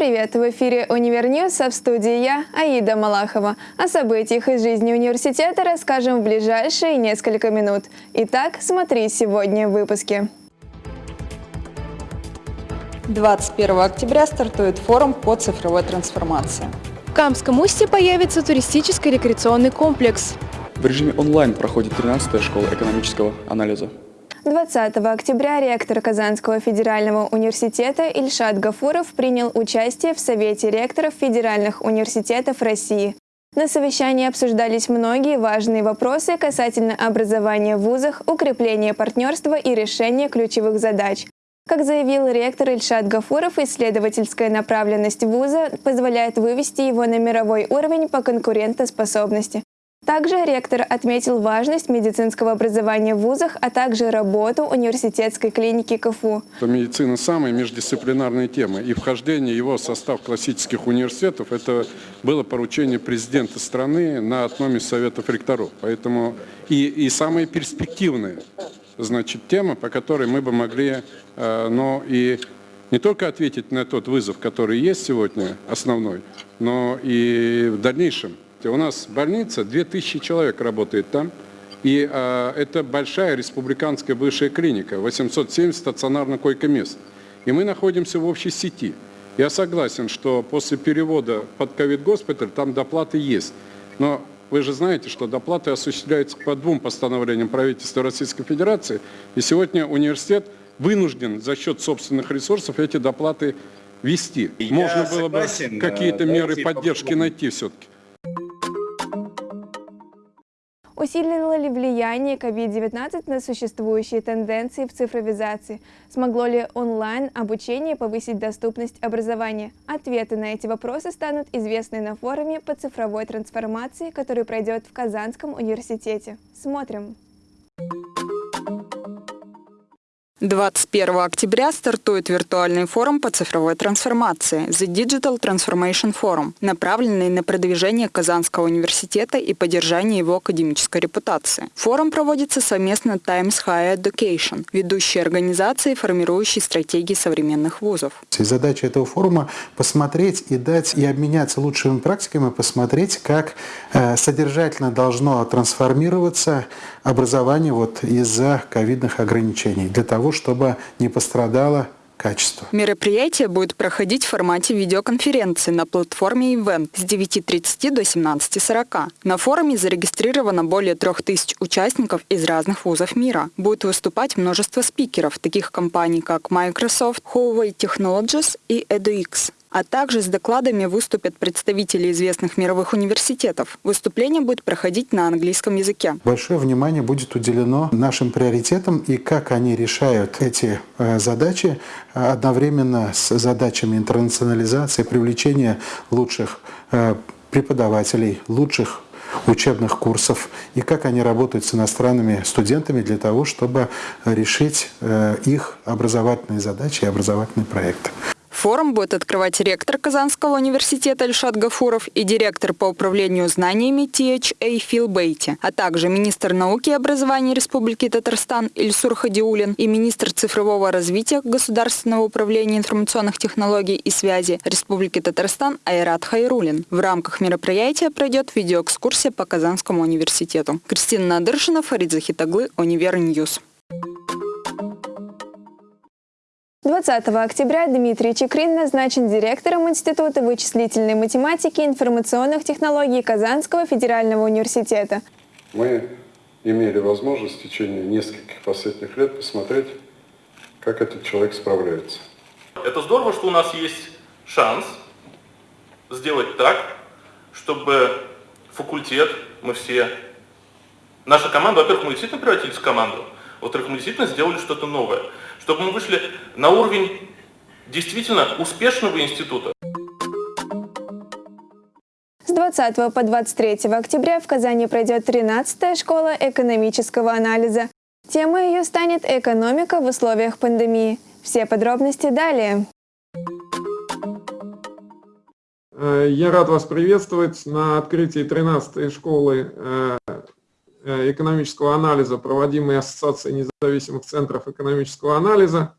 Привет! В эфире «Univer News», а в студии я, Аида Малахова. О событиях из жизни университета расскажем в ближайшие несколько минут. Итак, смотри сегодня в выпуске. 21 октября стартует форум по цифровой трансформации. В Камском устье появится туристический рекреационный комплекс. В режиме онлайн проходит 13-я школа экономического анализа. 20 октября ректор Казанского федерального университета Ильшат Гафуров принял участие в Совете ректоров федеральных университетов России. На совещании обсуждались многие важные вопросы касательно образования в вузах, укрепления партнерства и решения ключевых задач. Как заявил ректор Ильшат Гафуров, исследовательская направленность вуза позволяет вывести его на мировой уровень по конкурентоспособности. Также ректор отметил важность медицинского образования в вузах, а также работу университетской клиники КФУ. Медицина – самая междисциплинарная тема, и вхождение его в состав классических университетов – это было поручение президента страны на одном из советов ректоров. Поэтому и, и самая перспективная значит, тема, по которой мы бы могли э, но и не только ответить на тот вызов, который есть сегодня, основной, но и в дальнейшем – у нас больница, 2000 человек работает там. И э, это большая республиканская высшая клиника, 870 стационарных койко-мест. И мы находимся в общей сети. Я согласен, что после перевода под ковид-госпиталь там доплаты есть. Но вы же знаете, что доплаты осуществляются по двум постановлениям правительства Российской Федерации. И сегодня университет вынужден за счет собственных ресурсов эти доплаты вести. Я Можно было бы какие-то меры поддержки найти все-таки. Усилило ли влияние COVID-19 на существующие тенденции в цифровизации? Смогло ли онлайн-обучение повысить доступность образования? Ответы на эти вопросы станут известны на форуме по цифровой трансформации, который пройдет в Казанском университете. Смотрим! 21 октября стартует виртуальный форум по цифровой трансформации The Digital Transformation Forum, направленный на продвижение Казанского университета и поддержание его академической репутации. Форум проводится совместно Times Higher Education, ведущей организацией, формирующей стратегии современных вузов. И задача этого форума посмотреть и дать и обменяться лучшими практиками, посмотреть, как э, содержательно должно трансформироваться образование вот из-за ковидных ограничений, для того, чтобы не пострадало качество. Мероприятие будет проходить в формате видеоконференции на платформе Event с 9.30 до 17.40. На форуме зарегистрировано более 3000 участников из разных вузов мира. Будет выступать множество спикеров, таких компаний как Microsoft, Huawei Technologies и EduX а также с докладами выступят представители известных мировых университетов. Выступление будет проходить на английском языке. Большое внимание будет уделено нашим приоритетам и как они решают эти э, задачи э, одновременно с задачами интернационализации, привлечения лучших э, преподавателей, лучших учебных курсов и как они работают с иностранными студентами для того, чтобы решить их образовательные задачи и образовательные проекты. Форум будет открывать ректор Казанского университета Ильшат Гафуров и директор по управлению знаниями THA Фил Бейти, а также министр науки и образования Республики Татарстан Ильсур Хадиулин и министр цифрового развития Государственного управления информационных технологий и связи Республики Татарстан Айрат Хайрулин. В рамках мероприятия пройдет видеоэкскурсия по Казанскому университету. Кристина Надыршина, Фарид Захитаглы, Univer News. 20 октября Дмитрий Чекрин назначен директором Института вычислительной математики и информационных технологий Казанского федерального университета. Мы имели возможность в течение нескольких последних лет посмотреть, как этот человек справляется. Это здорово, что у нас есть шанс сделать так, чтобы факультет, мы все, наша команда, во-первых, мы действительно превратились в команду, во-вторых, мы действительно сделали что-то новое чтобы мы вышли на уровень действительно успешного института. С 20 по 23 октября в Казани пройдет 13-я школа экономического анализа. Тема ее станет «Экономика в условиях пандемии». Все подробности далее. Э, я рад вас приветствовать на открытии 13-й школы э, экономического анализа, проводимой Ассоциацией независимых центров экономического анализа.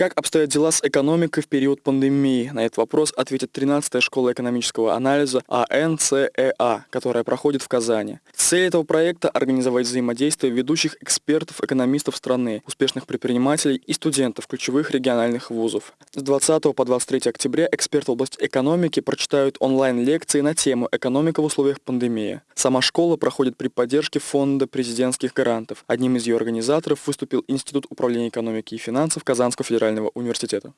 Как обстоят дела с экономикой в период пандемии? На этот вопрос ответит 13-я школа экономического анализа АНЦЭА, которая проходит в Казани. Цель этого проекта – организовать взаимодействие ведущих экспертов, экономистов страны, успешных предпринимателей и студентов ключевых региональных вузов. С 20 по 23 октября эксперты в области экономики прочитают онлайн-лекции на тему «Экономика в условиях пандемии». Сама школа проходит при поддержке Фонда президентских грантов. Одним из ее организаторов выступил Институт управления экономики и финансов Казанского федерального федерального университета?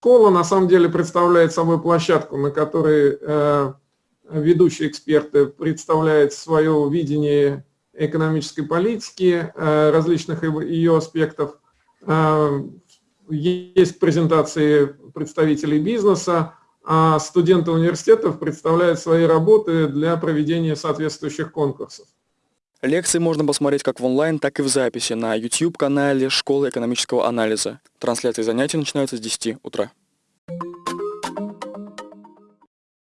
Школа на самом деле представляет собой площадку, на которой э, ведущие эксперты представляют свое видение экономической политики, э, различных ее аспектов. Э, есть презентации представителей бизнеса, а студенты университетов представляют свои работы для проведения соответствующих конкурсов. Лекции можно посмотреть как в онлайн, так и в записи на YouTube-канале Школы экономического анализа. Трансляции занятий начинаются с 10 утра.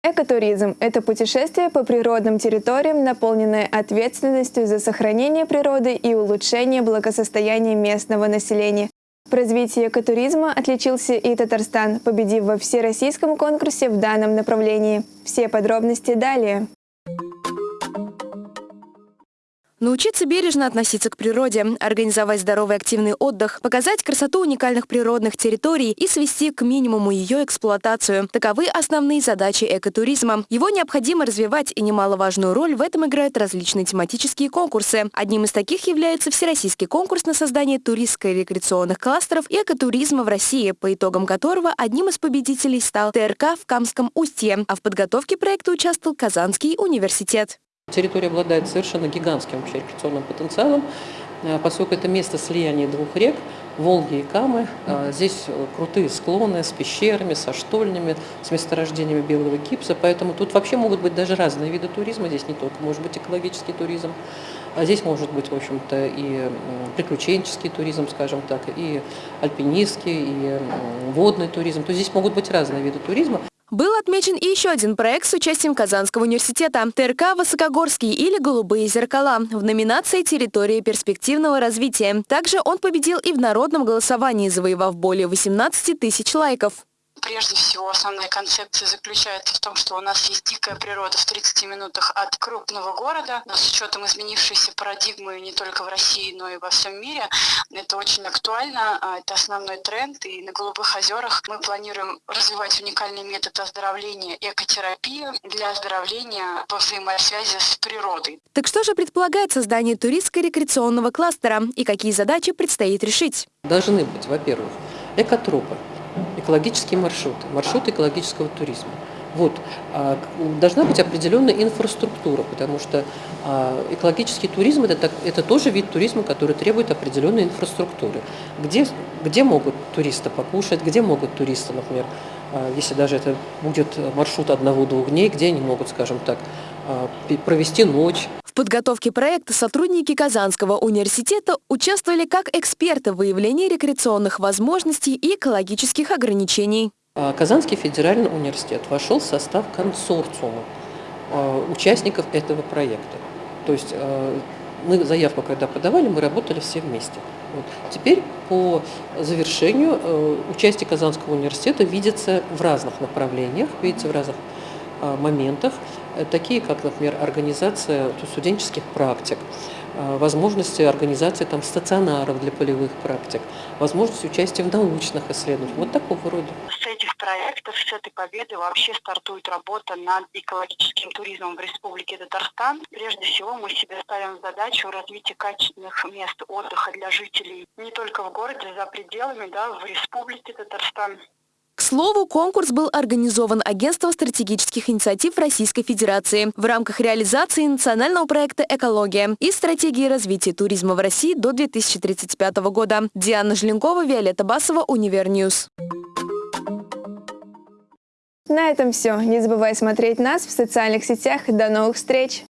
Экотуризм – это путешествие по природным территориям, наполненное ответственностью за сохранение природы и улучшение благосостояния местного населения. В развитии экотуризма отличился и Татарстан, победив во всероссийском конкурсе в данном направлении. Все подробности далее. Научиться бережно относиться к природе, организовать здоровый активный отдых, показать красоту уникальных природных территорий и свести к минимуму ее эксплуатацию. Таковы основные задачи экотуризма. Его необходимо развивать, и немаловажную роль в этом играют различные тематические конкурсы. Одним из таких является Всероссийский конкурс на создание туристско-рекреационных кластеров и экотуризма в России, по итогам которого одним из победителей стал ТРК в Камском устье, а в подготовке проекта участвовал Казанский университет. Территория обладает совершенно гигантским вообще рекреационным потенциалом, э, поскольку это место слияния двух рек, Волги и Камы. Э, здесь крутые склоны с пещерами, со штольнями, с месторождениями белого гипса, поэтому тут вообще могут быть даже разные виды туризма. Здесь не только может быть экологический туризм, а здесь может быть, в общем-то, и приключенческий туризм, скажем так, и альпинистский, и водный туризм. То есть здесь могут быть разные виды туризма. Был отмечен и еще один проект с участием Казанского университета ТРК «Высокогорский» или «Голубые зеркала» в номинации «Территория перспективного развития». Также он победил и в народном голосовании, завоевав более 18 тысяч лайков. Прежде всего, основная концепция заключается в том, что у нас есть дикая природа в 30 минутах от крупного города, но с учетом изменившейся парадигмы не только в России, но и во всем мире, это очень актуально, а, это основной тренд, и на Голубых озерах мы планируем развивать уникальный метод оздоровления экотерапии для оздоровления по взаимосвязи с природой. Так что же предполагает создание туристско-рекреационного кластера и какие задачи предстоит решить? Должны быть, во-первых, экотропы, экологические маршруты, маршруты экологического туризма. Вот. А, должна быть определенная инфраструктура, потому что а, экологический туризм это, это тоже вид туризма, который требует определенной инфраструктуры. Где, где могут туристы покушать, где могут туристы, например, а, если даже это будет маршрут одного-двух дней, где они могут, скажем так, провести ночь, в подготовке проекта сотрудники Казанского университета участвовали как эксперты в выявлении рекреационных возможностей и экологических ограничений. А, Казанский федеральный университет вошел в состав консорциума а, участников этого проекта. То есть а, мы заявку, когда подавали, мы работали все вместе. Вот. Теперь по завершению участие Казанского университета видится в разных направлениях, видится в разных моментах. Э, такие как, например, организация студенческих практик, э, возможности организации там, стационаров для полевых практик, возможность участия в научных исследованиях, вот такого рода. С этих проектов, с этой победы вообще стартует работа над экологическим туризмом в Республике Татарстан. Прежде всего мы себе ставим задачу развития качественных мест отдыха для жителей не только в городе, за пределами, да, в Республике Татарстан. К слову, конкурс был организован Агентством стратегических инициатив Российской Федерации в рамках реализации национального проекта «Экология» и стратегии развития туризма в России до 2035 года. Диана Желенкова, Виолетта Басова, Univer News. На этом все. Не забывай смотреть нас в социальных сетях. До новых встреч!